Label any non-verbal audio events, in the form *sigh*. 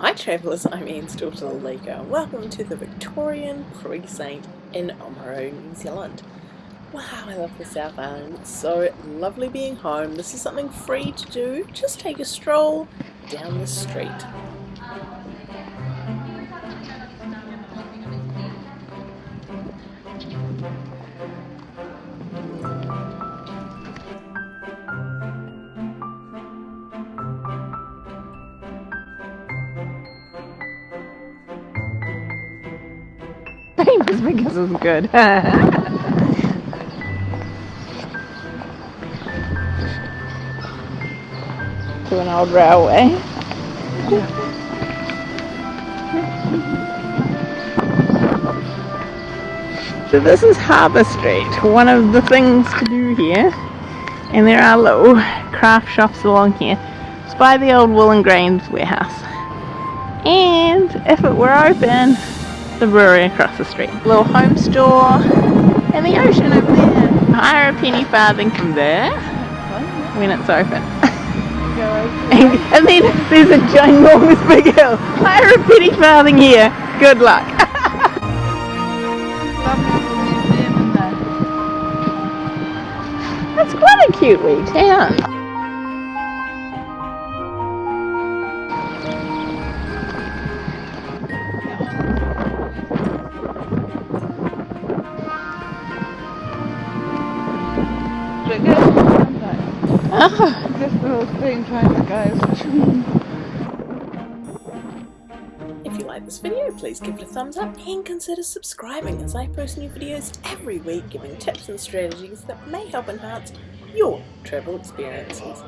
Hi travellers, I'm Ian's daughter Lalika. Welcome to the Victorian Precinct in Oamaru, New Zealand. Wow, I love the South Island. It's so lovely being home. This is something free to do. Just take a stroll down the street. Famous because it's good. *laughs* to an old railway. So this is Harbour Street, one of the things to do here. And there are little craft shops along here. It's by the old wool and grains warehouse. And if it were open, the brewery across the street. Little home store and the ocean over there. Hire a penny farthing from there when it's open. and, *laughs* and then there's a ginormous big hill. Hire a penny farthing here. Good luck. *laughs* That's quite a cute wee town. This little thing trying to go. If you like this video, please give it a thumbs up and consider subscribing as I post new videos every week giving tips and strategies that may help enhance your travel experiences.